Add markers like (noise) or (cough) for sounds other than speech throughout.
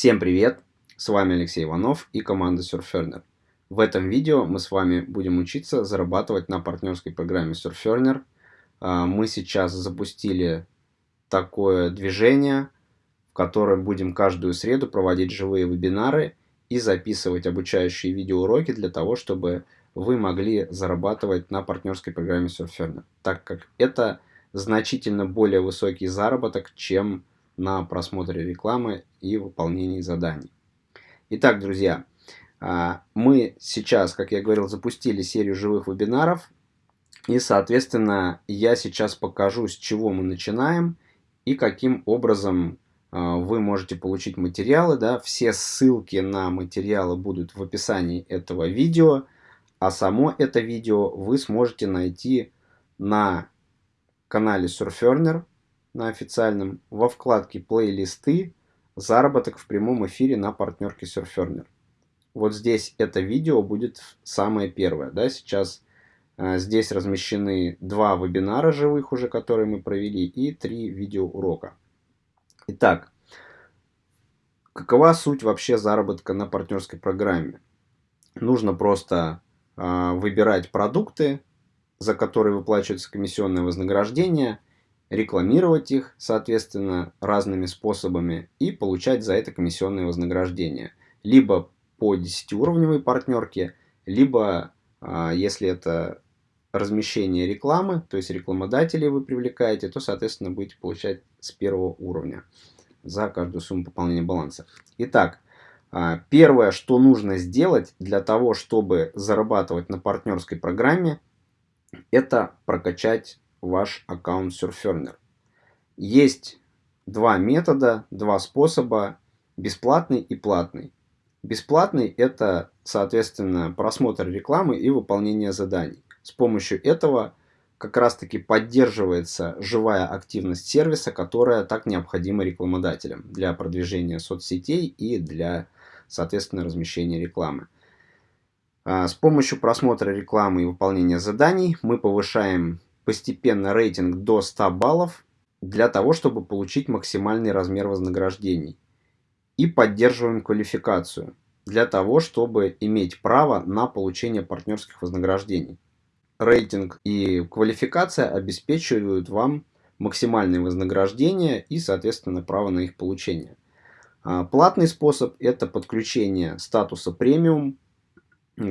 Всем привет! С вами Алексей Иванов и команда Surferner. В этом видео мы с вами будем учиться зарабатывать на партнерской программе Surferner. А, мы сейчас запустили такое движение, в котором будем каждую среду проводить живые вебинары и записывать обучающие видеоуроки для того, чтобы вы могли зарабатывать на партнерской программе Surferner, так как это значительно более высокий заработок, чем на просмотре рекламы и выполнении заданий. Итак, друзья, а, мы сейчас, как я говорил, запустили серию живых вебинаров. И, соответственно, я сейчас покажу, с чего мы начинаем и каким образом а, вы можете получить материалы. Да? Все ссылки на материалы будут в описании этого видео. А само это видео вы сможете найти на канале Surferner на официальном во вкладке «Плейлисты» «Заработок в прямом эфире на партнерке Surferner». Вот здесь это видео будет самое первое. Да? Сейчас э, здесь размещены два вебинара живых уже, которые мы провели, и три видеоурока. Итак, какова суть вообще заработка на партнерской программе? Нужно просто э, выбирать продукты, за которые выплачивается комиссионное вознаграждение – рекламировать их, соответственно, разными способами и получать за это комиссионные вознаграждения. Либо по 10-уровневой партнерке, либо, а, если это размещение рекламы, то есть рекламодателей вы привлекаете, то, соответственно, будете получать с первого уровня за каждую сумму пополнения баланса. Итак, а, первое, что нужно сделать для того, чтобы зарабатывать на партнерской программе, это прокачать ваш аккаунт Surferner. Есть два метода, два способа, бесплатный и платный. Бесплатный – это, соответственно, просмотр рекламы и выполнение заданий. С помощью этого как раз-таки поддерживается живая активность сервиса, которая так необходима рекламодателям для продвижения соцсетей и для, соответственно, размещения рекламы. А, с помощью просмотра рекламы и выполнения заданий мы повышаем постепенно рейтинг до 100 баллов для того, чтобы получить максимальный размер вознаграждений. И поддерживаем квалификацию для того, чтобы иметь право на получение партнерских вознаграждений. Рейтинг и квалификация обеспечивают вам максимальные вознаграждения и, соответственно, право на их получение. А, платный способ – это подключение статуса премиум,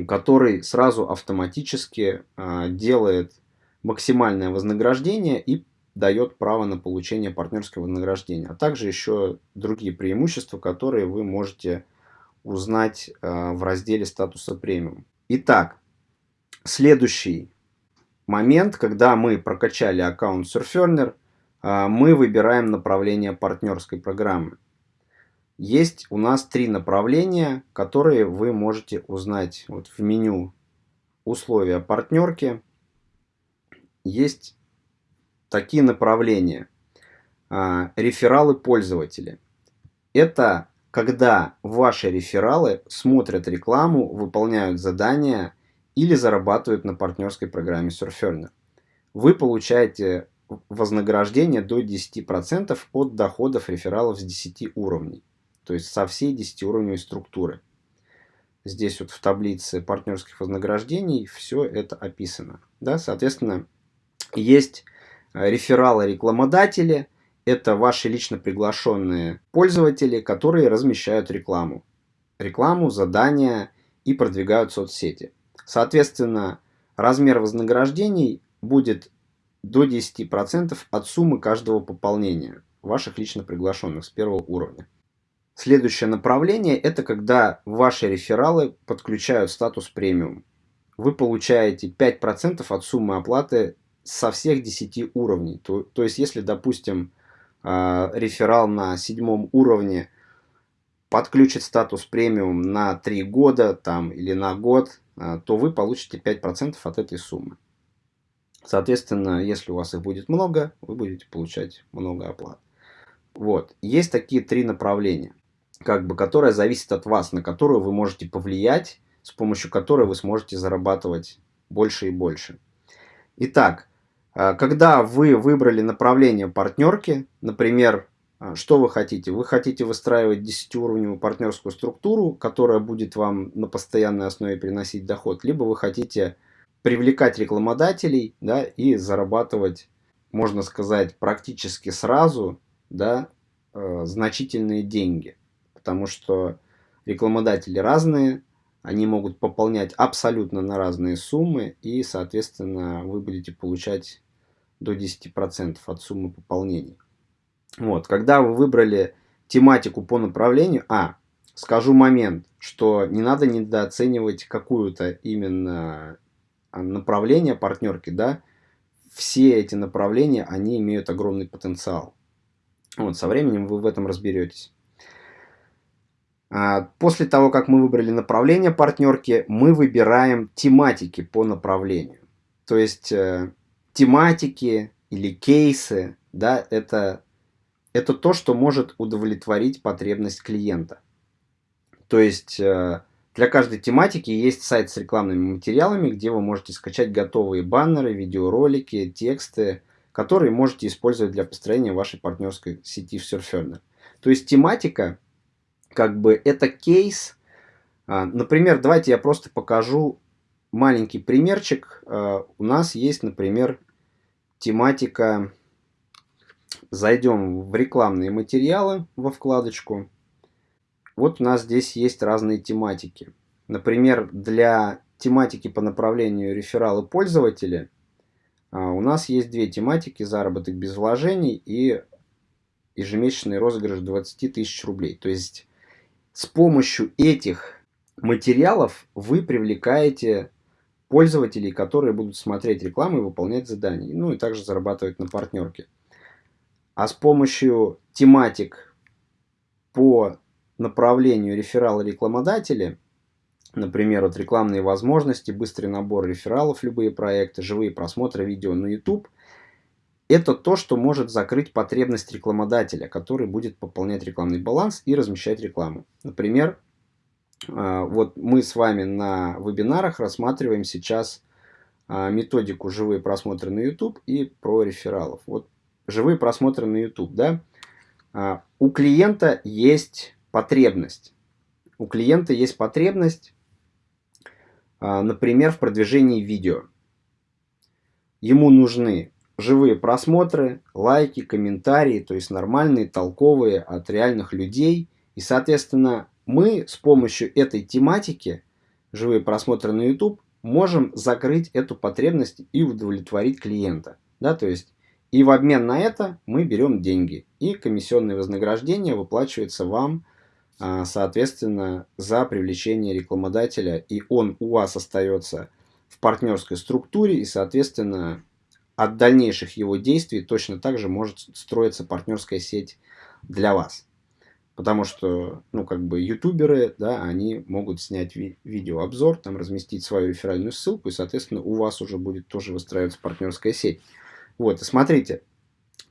который сразу автоматически а, делает максимальное вознаграждение и дает право на получение партнерского вознаграждения, а также еще другие преимущества, которые вы можете узнать э, в разделе статуса премиум. Итак, следующий момент, когда мы прокачали аккаунт Surferner, э, мы выбираем направление партнерской программы. Есть у нас три направления, которые вы можете узнать вот в меню условия партнерки есть такие направления. А, рефералы пользователя. Это когда ваши рефералы смотрят рекламу, выполняют задания или зарабатывают на партнерской программе Surferner. Вы получаете вознаграждение до 10% от доходов рефералов с 10 уровней. То есть со всей 10-уровневой структуры. Здесь вот в таблице партнерских вознаграждений все это описано. Да? Соответственно, есть э, рефералы-рекламодатели. Это ваши лично приглашенные пользователи, которые размещают рекламу. Рекламу, задания и продвигают соцсети. Соответственно, размер вознаграждений будет до 10% от суммы каждого пополнения ваших лично приглашенных с первого уровня. Следующее направление – это когда ваши рефералы подключают статус премиум. Вы получаете 5% от суммы оплаты со всех 10 уровней. То, то есть, если, допустим, э, реферал на седьмом уровне подключит статус премиум на 3 года там, или на год, э, то вы получите 5% от этой суммы. Соответственно, если у вас их будет много, вы будете получать много оплат. Вот. Есть такие три направления, как бы, которые зависят от вас, на которые вы можете повлиять, с помощью которой вы сможете зарабатывать больше и больше. Итак, когда вы выбрали направление партнерки, например, а, что вы хотите? Вы хотите выстраивать 10-уровневую партнерскую структуру, которая будет вам на постоянной основе приносить доход, либо вы хотите привлекать рекламодателей да, и зарабатывать, можно сказать, практически сразу да, э, значительные деньги. Потому что рекламодатели разные, они могут пополнять абсолютно на разные суммы, и, соответственно, вы будете получать до 10% от суммы пополнений. Вот, когда вы выбрали тематику по направлению, а, скажу момент, что не надо недооценивать какую-то именно а, направление партнерки, да, все эти направления, они имеют огромный потенциал. Вот, со временем вы в этом разберетесь. А, после того, как мы выбрали направление партнерки, мы выбираем тематики по направлению. То есть э, тематики или кейсы, да, это, это то, что может удовлетворить потребность клиента. То есть э, для каждой тематики есть сайт с рекламными материалами, где вы можете скачать готовые баннеры, видеоролики, тексты, которые можете использовать для построения вашей партнерской сети в Surferner. То есть тематика как бы это кейс. А, например, давайте я просто покажу маленький примерчик. А, у нас есть, например, тематика. Зайдем в рекламные материалы во вкладочку. Вот у нас здесь есть разные тематики. Например, для тематики по направлению рефералы пользователи а, у нас есть две тематики. Заработок без вложений и ежемесячный розыгрыш 20 тысяч рублей. То есть с помощью этих материалов вы привлекаете пользователей, которые будут смотреть рекламу и выполнять задания. Ну и также зарабатывать на партнерке. А с помощью тематик по направлению реферала рекламодатели, например, вот рекламные возможности, быстрый набор рефералов, любые проекты, живые просмотры видео на YouTube – это то, что может закрыть потребность рекламодателя, который будет пополнять рекламный баланс и размещать рекламу. Например, а, вот мы с вами на вебинарах рассматриваем сейчас а, методику живые просмотры на YouTube и про рефералов. Вот живые просмотры на YouTube, да, а, у клиента есть потребность. У клиента есть потребность, например, в продвижении видео. Ему нужны живые просмотры, лайки, комментарии, то есть нормальные, толковые от реальных людей. И, соответственно, мы с помощью этой тематики, живые просмотры на YouTube, можем закрыть эту потребность и удовлетворить клиента. Да, то есть, и в обмен на это мы берем деньги. И комиссионное вознаграждение выплачивается вам, а, соответственно, за привлечение рекламодателя. И он у вас остается в партнерской структуре и, соответственно, от дальнейших его действий точно так же может строиться партнерская сеть для вас. Потому что, ну, как бы, ютуберы, да, они могут снять ви видеообзор, там, разместить свою реферальную ссылку, и, соответственно, у вас уже будет тоже выстраиваться партнерская сеть. Вот, и смотрите,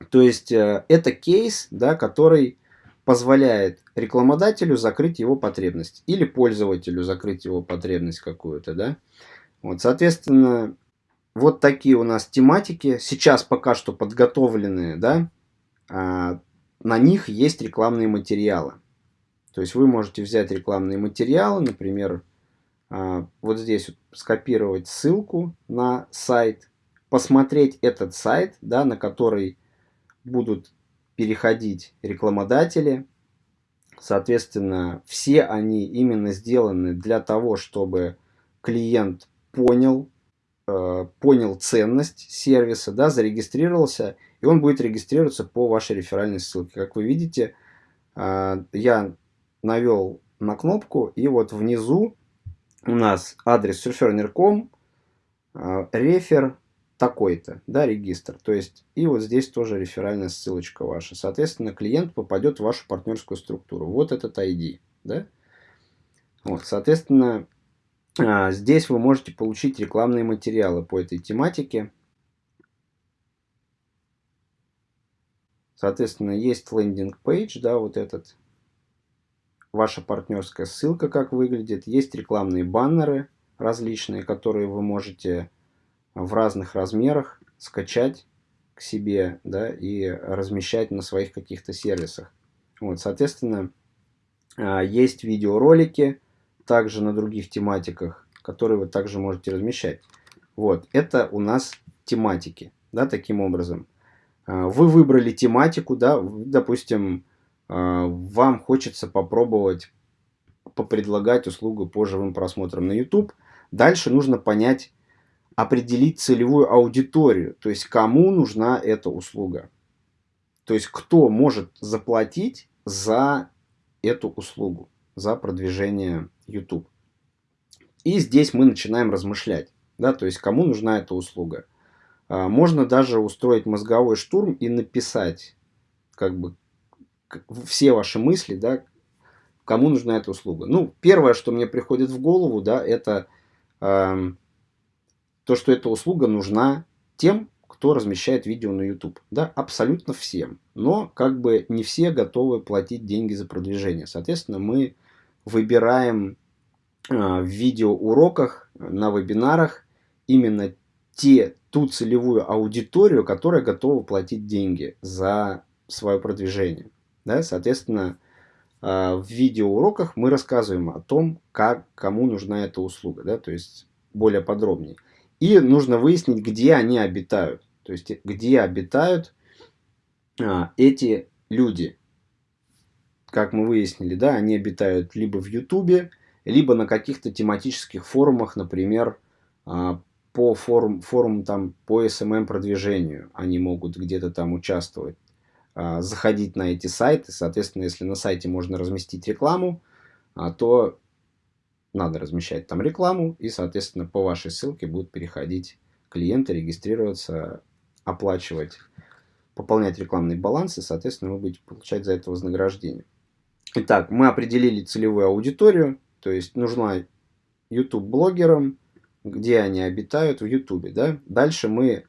то есть, э, это кейс, да, который позволяет рекламодателю закрыть его потребность, или пользователю закрыть его потребность какую-то, да. Вот, соответственно, вот такие у нас тематики. Сейчас пока что подготовленные, да. А, на них есть рекламные материалы. То есть вы можете взять рекламные материалы, например, а, вот здесь вот скопировать ссылку на сайт, посмотреть этот сайт, да, на который будут переходить рекламодатели. Соответственно, все они именно сделаны для того, чтобы клиент понял, понял ценность сервиса, да, зарегистрировался, и он будет регистрироваться по вашей реферальной ссылке. Как вы видите, э, я навел на кнопку, и вот внизу у нас адрес surferner.com, э, рефер такой-то, да, регистр. То есть, и вот здесь тоже реферальная ссылочка ваша. Соответственно, клиент попадет в вашу партнерскую структуру. Вот этот ID, да. Вот, соответственно, здесь вы можете получить рекламные материалы по этой тематике. Соответственно, есть лендинг-пейдж, да, вот этот. Ваша партнерская ссылка, как выглядит. Есть рекламные баннеры различные, которые вы можете в разных размерах скачать к себе, да, и размещать на своих каких-то сервисах. Вот, соответственно, а, есть видеоролики также на других тематиках, которые вы также можете размещать. Вот, это у нас тематики, да, таким образом. А, вы выбрали тематику, да, допустим, а, вам хочется попробовать попредлагать услугу по живым просмотрам на YouTube. Дальше нужно понять, определить целевую аудиторию, то есть кому нужна эта услуга. То есть кто может заплатить за эту услугу, за продвижение YouTube. И здесь мы начинаем размышлять, да, то есть кому нужна эта услуга. А, можно даже устроить мозговой штурм и написать как бы все ваши мысли, да, кому нужна эта услуга. Ну, первое, что мне приходит в голову, да, это э, то, что эта услуга нужна тем, кто размещает видео на YouTube. Да, абсолютно всем. Но как бы не все готовы платить деньги за продвижение. Соответственно, мы выбираем э, в видеоуроках, на вебинарах именно те, ту целевую аудиторию, которая готова платить деньги за свое продвижение. Да? Соответственно, э, в видеоуроках мы рассказываем о том, как, кому нужна эта услуга, да? то есть более подробнее. И нужно выяснить, где они обитают. То есть, где обитают а, эти люди. Как мы выяснили, да, они обитают либо в Ютубе, либо на каких-то тематических форумах, например, а, по форум, форум там по SMM продвижению. Они могут где-то там участвовать, а, заходить на эти сайты. Соответственно, если на сайте можно разместить рекламу, а, то надо размещать там рекламу, и, соответственно, по вашей ссылке будут переходить клиенты, регистрироваться, оплачивать, пополнять рекламный баланс, и, соответственно, вы будете получать за это вознаграждение. Итак, мы определили целевую аудиторию, то есть нужна YouTube-блогерам, где они обитают в YouTube. Да? Дальше мы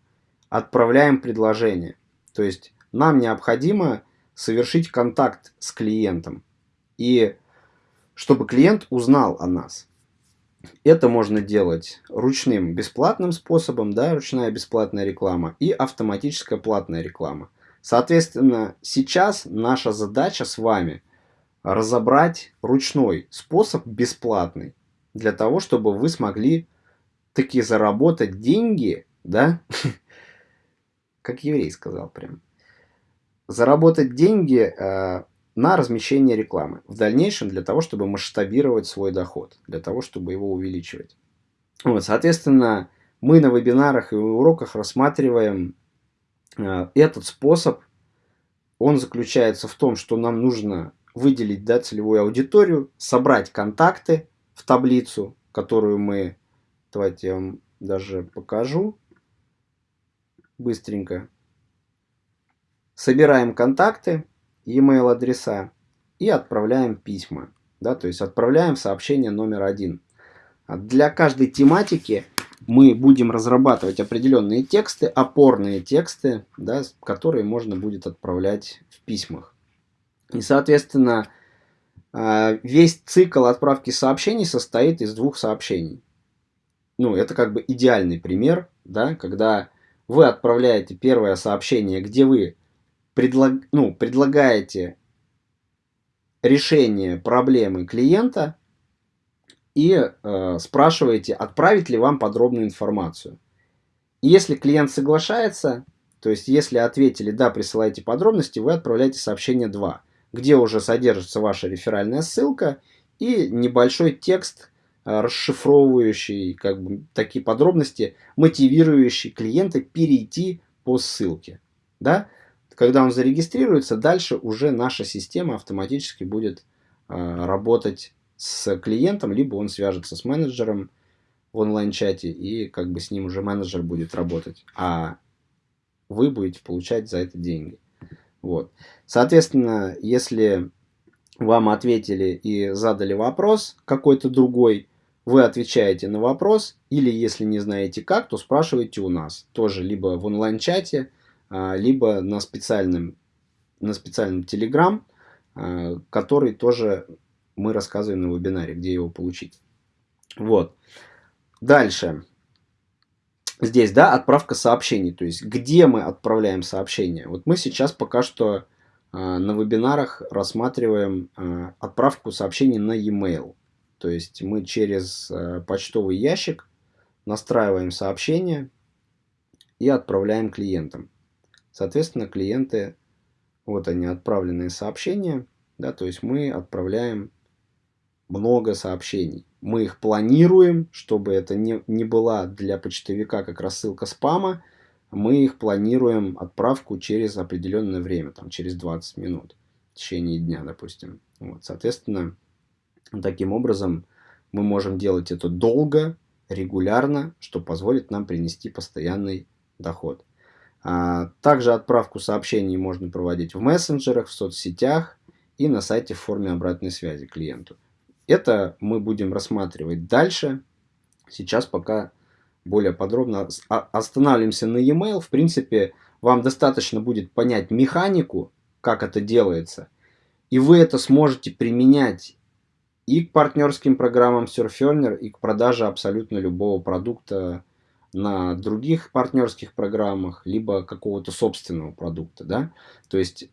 отправляем предложение. То есть нам необходимо совершить контакт с клиентом. И чтобы клиент узнал о нас. Это можно делать ручным бесплатным способом, да, ручная бесплатная реклама и автоматическая платная реклама. Соответственно, сейчас наша задача с вами разобрать ручной способ бесплатный, для того, чтобы вы смогли таки заработать деньги, да, (laughs) как еврей сказал прям, заработать деньги э, на размещение рекламы. В дальнейшем для того, чтобы масштабировать свой доход, для того, чтобы его увеличивать. Вот, соответственно, мы на вебинарах и уроках рассматриваем э, этот способ. Он заключается в том, что нам нужно выделить да, целевую аудиторию, собрать контакты в таблицу, которую мы, давайте я вам даже покажу быстренько. Собираем контакты, e-mail адреса и отправляем письма. Да, то есть отправляем сообщение номер один. А для каждой тематики мы будем разрабатывать определенные тексты, опорные тексты, да, которые можно будет отправлять в письмах. И, соответственно, а, весь цикл отправки сообщений состоит из двух сообщений. Ну, это как бы идеальный пример, да, когда вы отправляете первое сообщение, где вы предлаг, ну, предлагаете решение проблемы клиента и э, спрашиваете, отправить ли вам подробную информацию. И если клиент соглашается, то есть если ответили «да, присылайте подробности», вы отправляете сообщение 2, где уже содержится ваша реферальная ссылка и небольшой текст, э, расшифровывающий как бы, такие подробности, мотивирующий клиента перейти по ссылке. Да? Когда он зарегистрируется, дальше уже наша система автоматически будет э, работать с клиентом, либо он свяжется с менеджером в онлайн-чате, и как бы с ним уже менеджер будет работать, а вы будете получать за это деньги. Вот. Соответственно, если вам ответили и задали вопрос какой-то другой, вы отвечаете на вопрос, или если не знаете как, то спрашивайте у нас. Тоже либо в онлайн-чате, а, либо на специальном, на специальном Telegram, а, который тоже мы рассказываем на вебинаре, где его получить. Вот. Дальше. Здесь, да, отправка сообщений, то есть где мы отправляем сообщения. Вот мы сейчас пока что э, на вебинарах рассматриваем э, отправку сообщений на e-mail. То есть мы через э, почтовый ящик настраиваем сообщение и отправляем клиентам. Соответственно, клиенты, вот они, отправленные сообщения, да, то есть мы отправляем много сообщений. Мы их планируем, чтобы это не, не была для почтовика как рассылка спама. Мы их планируем отправку через определенное время, там, через 20 минут в течение дня, допустим. Вот, соответственно, таким образом мы можем делать это долго, регулярно, что позволит нам принести постоянный доход. А, также отправку сообщений можно проводить в мессенджерах, в соцсетях и на сайте в форме обратной связи клиенту. Это мы будем рассматривать дальше. Сейчас пока более подробно останавливаемся на e-mail. В принципе, вам достаточно будет понять механику, как это делается. И вы это сможете применять и к партнерским программам Surferner, и к продаже абсолютно любого продукта на других партнерских программах, либо какого-то собственного продукта. Да? То есть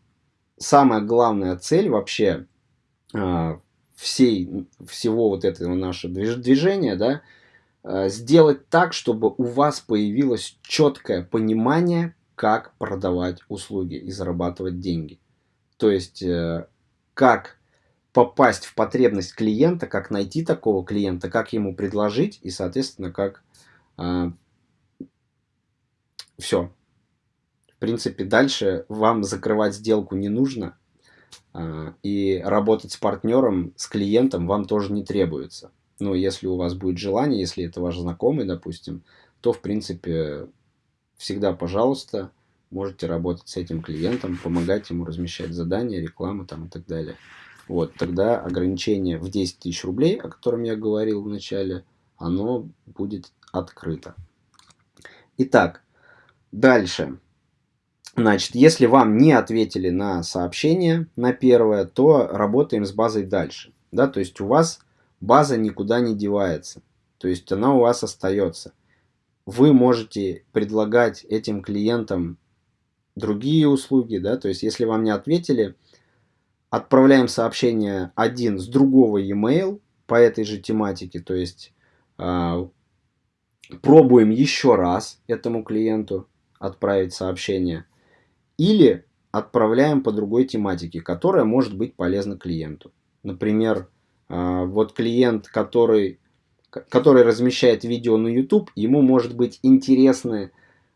самая главная цель вообще а, всей, всего вот этого нашего движения, да, э, сделать так, чтобы у вас появилось четкое понимание, как продавать услуги и зарабатывать деньги. То есть, э, как попасть в потребность клиента, как найти такого клиента, как ему предложить и, соответственно, как э, все. В принципе, дальше вам закрывать сделку не нужно. А, и работать с партнером, с клиентом вам тоже не требуется. Но если у вас будет желание, если это ваш знакомый, допустим, то, в принципе, всегда, пожалуйста, можете работать с этим клиентом, помогать ему размещать задания, рекламу там и так далее. Вот, тогда ограничение в 10 тысяч рублей, о котором я говорил в начале, оно будет открыто. Итак, дальше. Значит, если вам не ответили на сообщение, на первое, то работаем с базой дальше. Да, то есть у вас база никуда не девается. То есть она у вас остается. Вы можете предлагать этим клиентам другие услуги. Да, то есть если вам не ответили, отправляем сообщение один с другого e-mail по этой же тематике. То есть э, пробуем еще раз этому клиенту отправить сообщение или отправляем по другой тематике, которая может быть полезна клиенту. Например, а, вот клиент, который, который размещает видео на YouTube, ему может быть интересны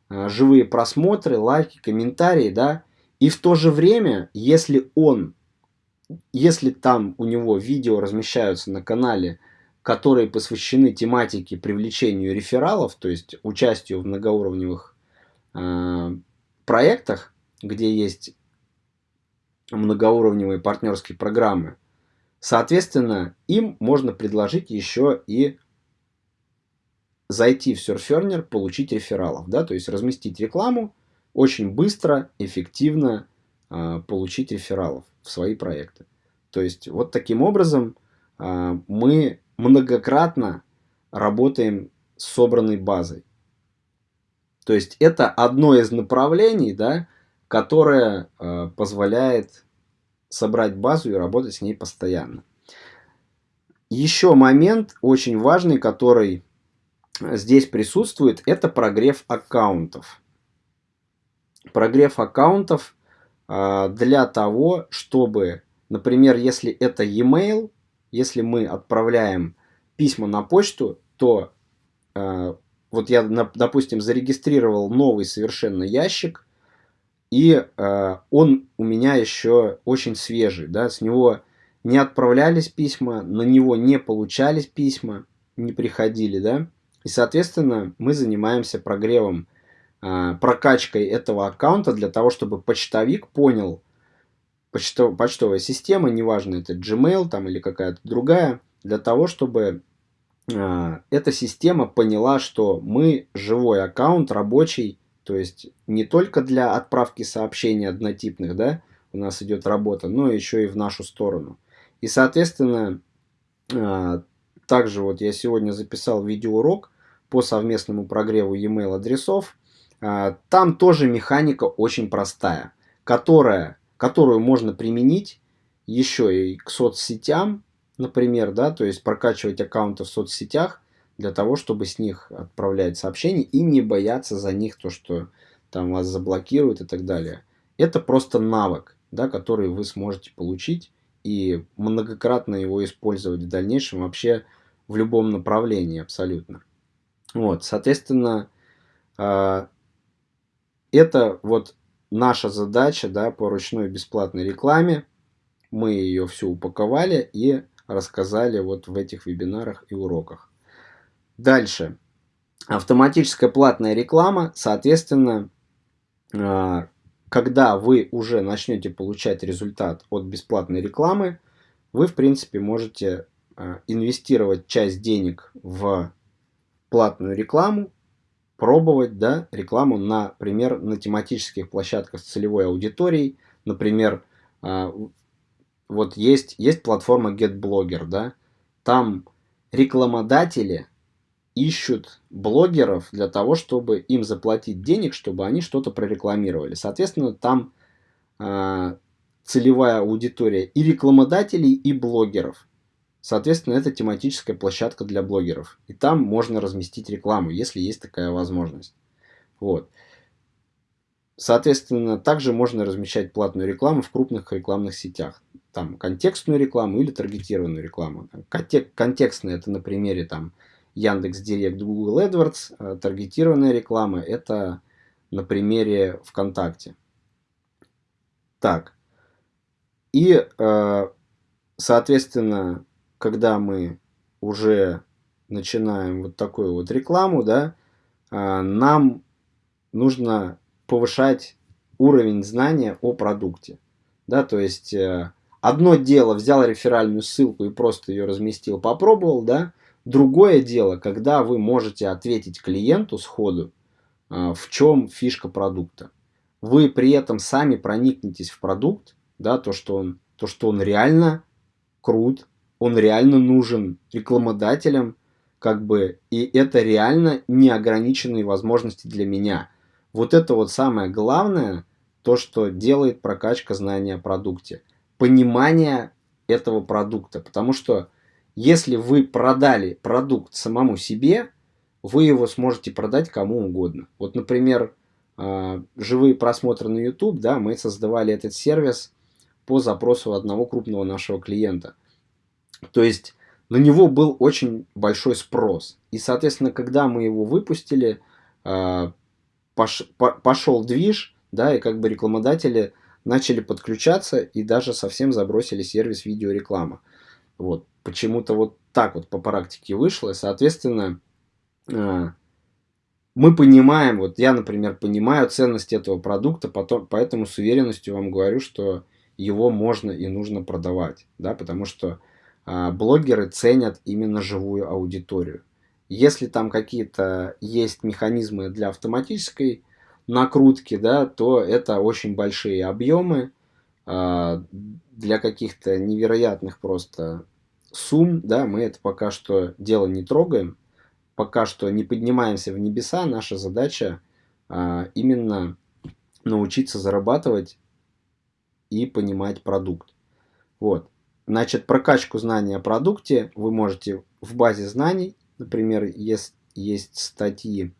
а, живые просмотры, лайки, комментарии, да, и в то же время, если он, если там у него видео размещаются на канале, которые посвящены тематике привлечению рефералов, то есть участию в многоуровневых э, проектах, где есть многоуровневые партнерские программы, соответственно, им можно предложить еще и зайти в Surferner, получить рефералов, да, то есть разместить рекламу, очень быстро, эффективно э, получить рефералов в свои проекты. То есть вот таким образом э, мы многократно работаем с собранной базой. То есть это одно из направлений, да, которая э, позволяет собрать базу и работать с ней постоянно. Еще момент очень важный, который здесь присутствует, это прогрев аккаунтов. Прогрев аккаунтов э, для того, чтобы, например, если это e-mail, если мы отправляем письма на почту, то э, вот я, допустим, зарегистрировал новый совершенно ящик – и э, он у меня еще очень свежий, да, с него не отправлялись письма, на него не получались письма, не приходили, да. И, соответственно, мы занимаемся прогревом, э, прокачкой этого аккаунта для того, чтобы почтовик понял, почтов, почтовая система, неважно, это Gmail там или какая-то другая, для того, чтобы э, эта система поняла, что мы живой аккаунт, рабочий, то есть не только для отправки сообщений однотипных, да, у нас идет работа, но еще и в нашу сторону. И, соответственно, а, также вот я сегодня записал видеоурок по совместному прогреву e-mail адресов. А, там тоже механика очень простая, которая, которую можно применить еще и к соцсетям, например, да, то есть прокачивать аккаунты в соцсетях для того, чтобы с них отправлять сообщения и не бояться за них то, что там вас заблокируют и так далее. Это просто навык, да, который вы сможете получить и многократно его использовать в дальнейшем вообще в любом направлении абсолютно. Вот, соответственно, э, это вот наша задача да, по ручной бесплатной рекламе. Мы ее всю упаковали и рассказали вот в этих вебинарах и уроках. Дальше. Автоматическая платная реклама, соответственно, э, когда вы уже начнете получать результат от бесплатной рекламы, вы, в принципе, можете э, инвестировать часть денег в платную рекламу, пробовать да, рекламу, например, на тематических площадках с целевой аудиторией. Например, э, вот есть, есть платформа GetBlogger, да, там рекламодатели ищут блогеров для того, чтобы им заплатить денег, чтобы они что-то прорекламировали. Соответственно, там э, целевая аудитория и рекламодателей, и блогеров. Соответственно, это тематическая площадка для блогеров. И там можно разместить рекламу, если есть такая возможность. Вот. Соответственно, также можно размещать платную рекламу в крупных рекламных сетях. Там контекстную рекламу или таргетированную рекламу. Контекстная это на примере там Яндекс Директ, Google AdWords, а таргетированная реклама это на примере ВКонтакте. Так. И, э, соответственно, когда мы уже начинаем вот такую вот рекламу, да, э, нам нужно повышать уровень знания о продукте. Да, то есть э, одно дело взял реферальную ссылку и просто ее разместил, попробовал, да, Другое дело, когда вы можете ответить клиенту сходу, а, в чем фишка продукта. Вы при этом сами проникнетесь в продукт, да, то, что он, то, что он реально крут, он реально нужен рекламодателям, как бы, и это реально неограниченные возможности для меня. Вот это вот самое главное, то, что делает прокачка знания о продукте. Понимание этого продукта. Потому что если вы продали продукт самому себе, вы его сможете продать кому угодно. Вот, например, а, живые просмотры на YouTube, да, мы создавали этот сервис по запросу одного крупного нашего клиента. То есть на него был очень большой спрос. И, соответственно, когда мы его выпустили, а, пошел движ, да, и как бы рекламодатели начали подключаться и даже совсем забросили сервис видеореклама. Вот почему-то вот так вот по практике вышло. И, соответственно, э, мы понимаем, вот я, например, понимаю ценность этого продукта, поэтому с уверенностью вам говорю, что его можно и нужно продавать, да, потому что а, блогеры ценят именно живую аудиторию. Если там какие-то есть механизмы для автоматической накрутки, да, то это очень большие объемы а, для каких-то невероятных просто сумм, да, мы это пока что дело не трогаем, пока что не поднимаемся в небеса, наша задача а, именно научиться зарабатывать и понимать продукт. Вот. Значит, прокачку знаний о продукте вы можете в базе знаний, например, есть, есть статьи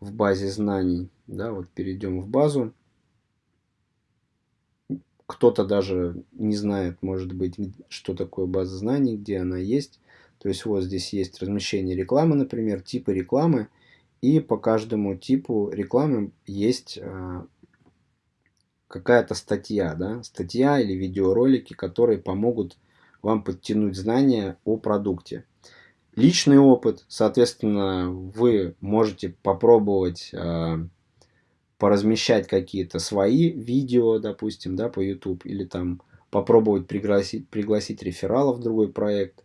в базе знаний, да, вот перейдем в базу, кто-то даже не знает, может быть, что такое база знаний, где она есть. То есть вот здесь есть размещение рекламы, например, типы рекламы. И по каждому типу рекламы есть э, какая-то статья, да, статья или видеоролики, которые помогут вам подтянуть знания о продукте. Личный опыт, соответственно, вы можете попробовать э, поразмещать какие-то свои видео, допустим, да, по YouTube, или там попробовать пригласить, пригласить рефералов в другой проект.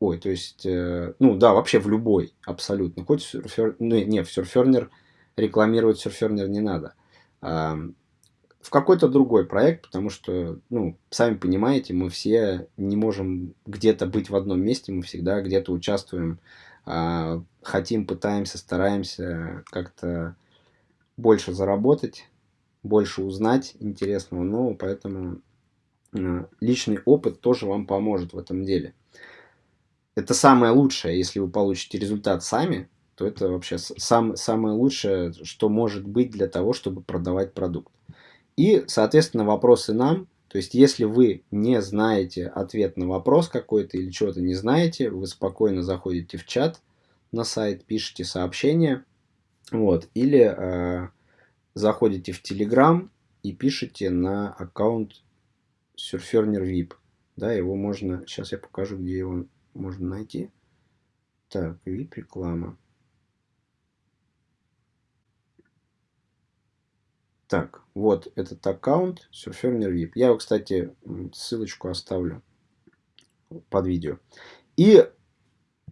Ой, то есть, э, ну да, вообще в любой, абсолютно. Хоть сурфер, ну не, в Surferner рекламировать Surferner не надо. А, в какой-то другой проект, потому что, ну, сами понимаете, мы все не можем где-то быть в одном месте, мы всегда где-то участвуем а, хотим, пытаемся, стараемся как-то больше заработать, больше узнать интересного нового, поэтому а, личный опыт тоже вам поможет в этом деле. Это самое лучшее, если вы получите результат сами, то это вообще сам, самое лучшее, что может быть для того, чтобы продавать продукт. И, соответственно, вопросы нам. То есть, если вы не знаете ответ на вопрос какой-то или чего-то не знаете, вы спокойно заходите в чат на сайт, пишите сообщение, вот, или э, заходите в Telegram и пишите на аккаунт Surferner VIP. Да, его можно, сейчас я покажу, где его можно найти. Так, VIP реклама. Так, вот этот аккаунт Surferner VIP. Я его, кстати, ссылочку оставлю под видео. И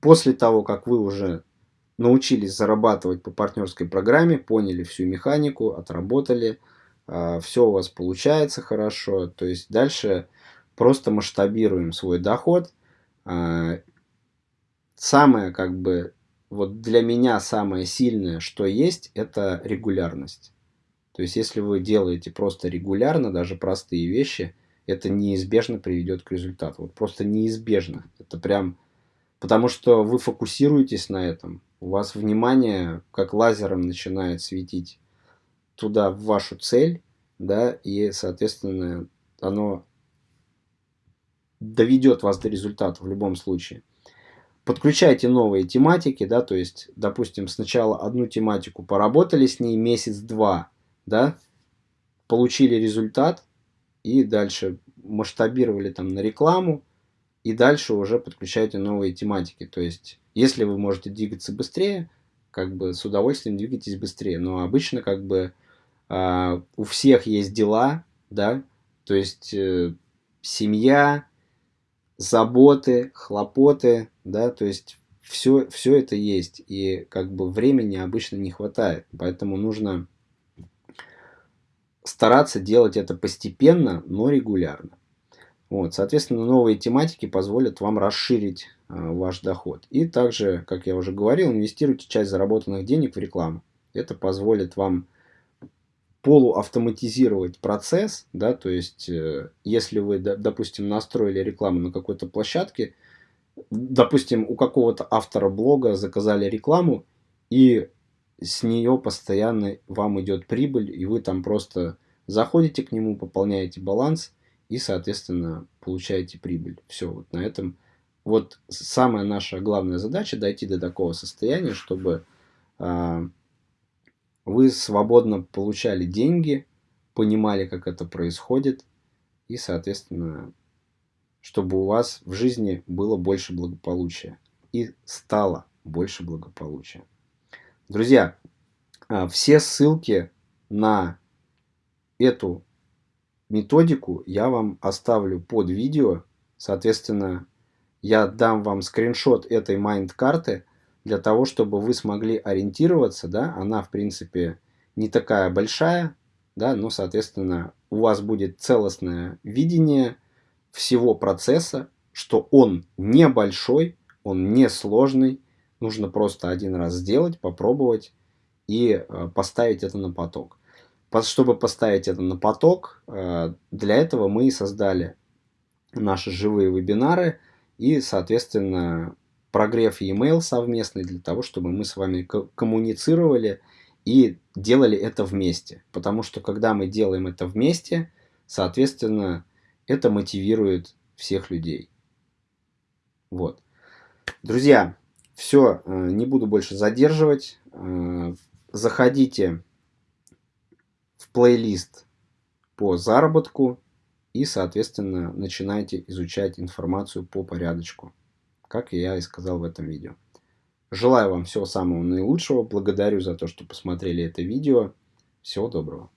после того, как вы уже научились зарабатывать по партнерской программе, поняли всю механику, отработали, а, все у вас получается хорошо, то есть дальше просто масштабируем свой доход. А, самое как бы, вот для меня самое сильное, что есть, это регулярность. То есть, если вы делаете просто регулярно, даже простые вещи, это неизбежно приведет к результату. Вот просто неизбежно. Это прям... Потому что вы фокусируетесь на этом. У вас внимание как лазером начинает светить туда, в вашу цель, да, и, соответственно, оно доведет вас до результата в любом случае. Подключайте новые тематики, да, то есть, допустим, сначала одну тематику поработали с ней месяц-два, да, получили результат и дальше масштабировали там на рекламу, и дальше уже подключайте новые тематики. То есть, если вы можете двигаться быстрее, как бы с удовольствием двигайтесь быстрее. Но обычно как бы э, у всех есть дела, да, то есть э, семья, заботы, хлопоты, да, то есть все, все это есть. И как бы времени обычно не хватает. Поэтому нужно стараться делать это постепенно, но регулярно. Вот, соответственно, новые тематики позволят вам расширить ваш доход. И также, как я уже говорил, инвестируйте часть заработанных денег в рекламу. Это позволит вам полуавтоматизировать процесс, да, то есть, э, если вы, допустим, настроили рекламу на какой-то площадке, допустим, у какого-то автора блога заказали рекламу, и с нее постоянно вам идет прибыль, и вы там просто заходите к нему, пополняете баланс и, соответственно, получаете прибыль. Все, вот на этом. Вот самая наша главная задача дойти до такого состояния, чтобы э, вы свободно получали деньги, понимали, как это происходит, и, соответственно, чтобы у вас в жизни было больше благополучия и стало больше благополучия. Друзья, а, все ссылки на эту методику я вам оставлю под видео. Соответственно, я дам вам скриншот этой майнд-карты для того, чтобы вы смогли ориентироваться. Да? Она, в принципе, не такая большая, да? но, соответственно, у вас будет целостное видение всего процесса, что он небольшой, он не сложный, Нужно просто один раз сделать, попробовать и э, поставить это на поток. Чтобы поставить это на поток, э, для этого мы и создали наши живые вебинары и, соответственно, прогрев e-mail совместный для того, чтобы мы с вами коммуницировали и делали это вместе. Потому что когда мы делаем это вместе, соответственно, это мотивирует всех людей. Вот. Друзья, все, э, не буду больше задерживать. Э, заходите в плейлист по заработку и, соответственно, начинайте изучать информацию по порядочку, как я и сказал в этом видео. Желаю вам всего самого наилучшего. Благодарю за то, что посмотрели это видео. Всего доброго.